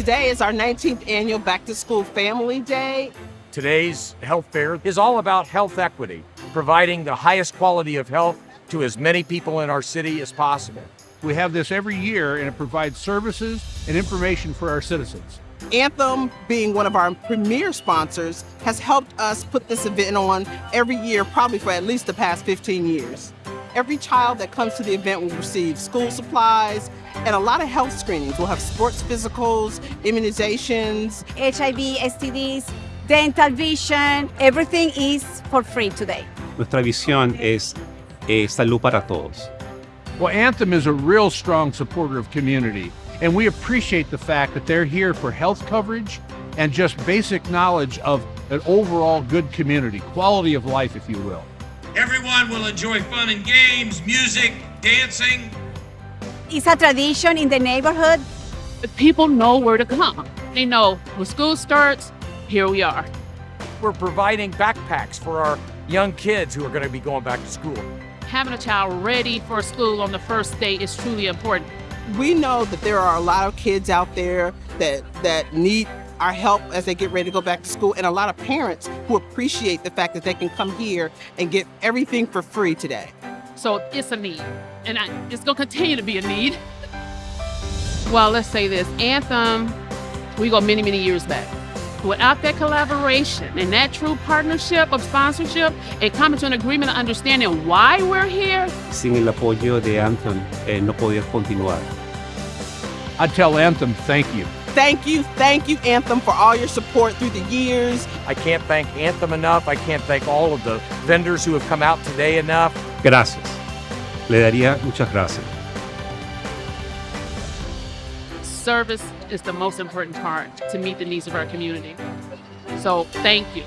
Today is our 19th annual Back to School Family Day. Today's health fair is all about health equity, providing the highest quality of health to as many people in our city as possible. We have this every year and it provides services and information for our citizens. Anthem, being one of our premier sponsors, has helped us put this event on every year, probably for at least the past 15 years. Every child that comes to the event will receive school supplies and a lot of health screenings. We'll have sports physicals, immunizations, HIV, STDs, dental vision, everything is for free today. Nuestra visión es eh, salud para todos. Well, Anthem is a real strong supporter of community, and we appreciate the fact that they're here for health coverage and just basic knowledge of an overall good community, quality of life, if you will. Everyone will enjoy fun and games, music, dancing. It's a tradition in the neighborhood. But people know where to come. They know when school starts, here we are. We're providing backpacks for our young kids who are going to be going back to school. Having a child ready for school on the first day is truly important. We know that there are a lot of kids out there that, that need our help as they get ready to go back to school, and a lot of parents who appreciate the fact that they can come here and get everything for free today. So it's a need, and I, it's going to continue to be a need. well, let's say this Anthem, we go many, many years back. Without that collaboration and that true partnership of sponsorship and coming to an agreement of understanding why we're here. Sin el apoyo de Anthem, eh, no podía continuar. I tell Anthem, thank you. Thank you, thank you, Anthem, for all your support through the years. I can't thank Anthem enough. I can't thank all of the vendors who have come out today enough. Gracias. Le daría muchas gracias. Service is the most important part to meet the needs of our community. So thank you.